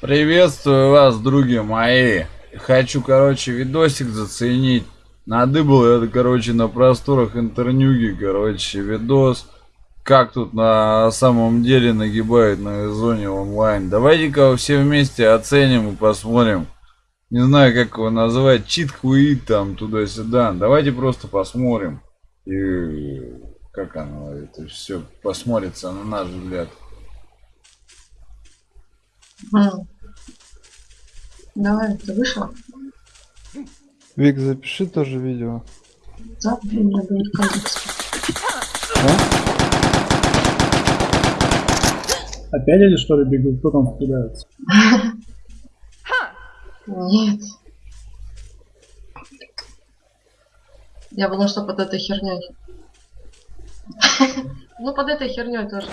Приветствую вас, други мои. Хочу, короче, видосик заценить. Надыбал я, короче, на просторах интернюги, короче, видос. Как тут на самом деле нагибает на зоне онлайн. Давайте-ка все вместе оценим и посмотрим. Не знаю, как его назвать. Чит куит там туда-сюда. Давайте просто посмотрим. И как оно это все посмотрится на наш взгляд. Давай, ты вышла? Вик, запиши тоже видео. Да, блин, надо будет контекст. Опять они что ли бегут? Кто там стреляется? Нет. Я была что под этой херней. Ну, под этой херней тоже.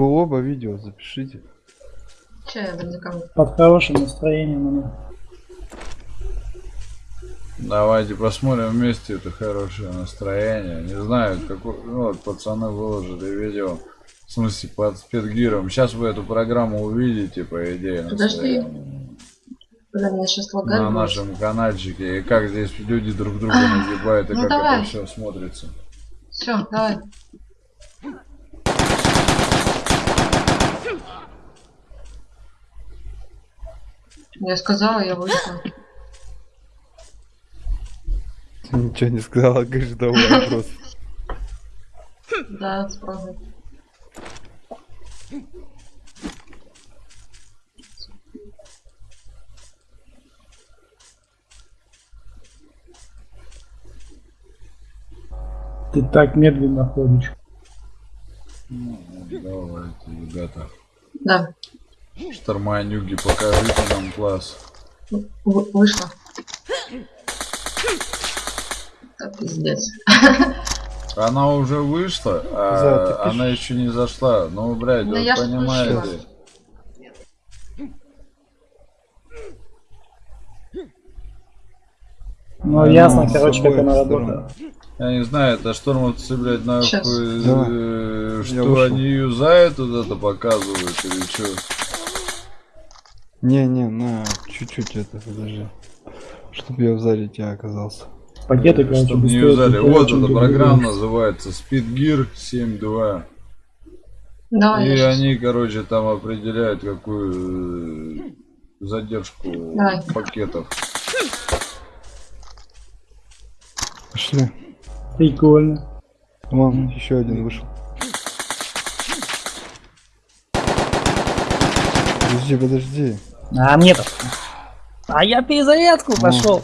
Вы оба видео запишите. Че я бандикам? Под хорошим настроением она. Давайте посмотрим вместе это хорошее настроение. Не знаю, какой... Ну, вот пацаны выложили видео. В смысле, под спидгиром. Сейчас вы эту программу увидите, по идее. Подожди. Бля, меня сейчас лагает. На будет. нашем каналчике. И как здесь люди друг друга нагибают, и Ну как давай. это все смотрится. Все, давай. Я сказала, я вышла. Ты ничего не сказала, говоришь, давай просто. Да, спрашивай. Ты так медленно ходишь. Ну, давайте, ребята. Да, Шторманюги, покажите нам класс. вы- вышла. Да, пиздец. Она уже вышла, а Да, она еще не зашла. Ну, блядь, Да вы я ж понимаете. слышала. Ну, ясно, короче, как она работает. Я не знаю, это штормовцы, блядь, нахуй, э, Я что они юзают вот это показывают или что? Не-не, на чуть-чуть это, подожди. Чтобы я в зале тебя оказался. Пакеты, короче, Чтобы не юзали. цепляют, Вот эта программа называется Speed Gear 7.2. Давай, И они, короче, там определяют, какую э, задержку Давай. пакетов. Пошли. Прикольно. Вон, еще один вышел. Подожди, подожди. А мне-то. А я перезарядку Ну. пошел.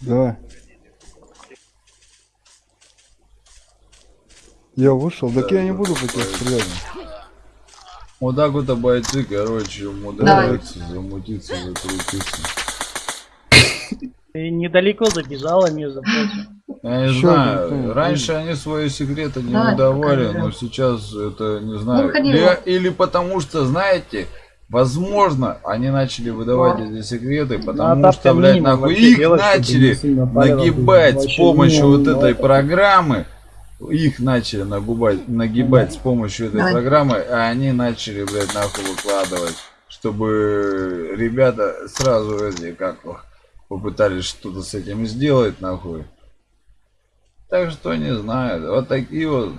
Давай. Я вышел, так я не буду по тебе стрелять. Вот так вот а бойцы, короче, умудряются замутиться, закрутиться. Ты недалеко забежала, между прочим. Я не Ещё знаю, один, да, раньше они свои секреты не Давай, выдавали, да. но сейчас это не знаю. выходи, Или, или потому что, знаете, возможно, они начали выдавать эти секреты, Ну, потому а что, блядь, нахуй их делать, начали нагибать с помощью минимум, вот ну, этой это- программы. Их начали нагибать, нагибать с помощью этой программы, а они начали, блядь, нахуй выкладывать, чтобы ребята сразу эти, как попытались что-то с этим сделать, нахуй. Так что не знаю, вот такие вот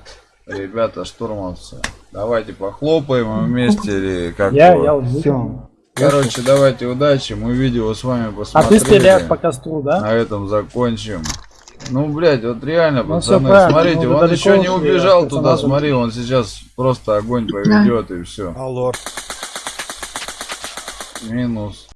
ребята штурмовцы. Давайте похлопаем вместе или как Я, его. я Все. Короче, давайте удачи, мы видео с вами А посмотрели. ты стреляешь по костру, да? На этом закончим. Ну, блядь, вот реально, Ну, пацаны, смотрите, ну, он еще не убежал туда, смотри, он сейчас просто огонь поведет и все. Алло. Минус.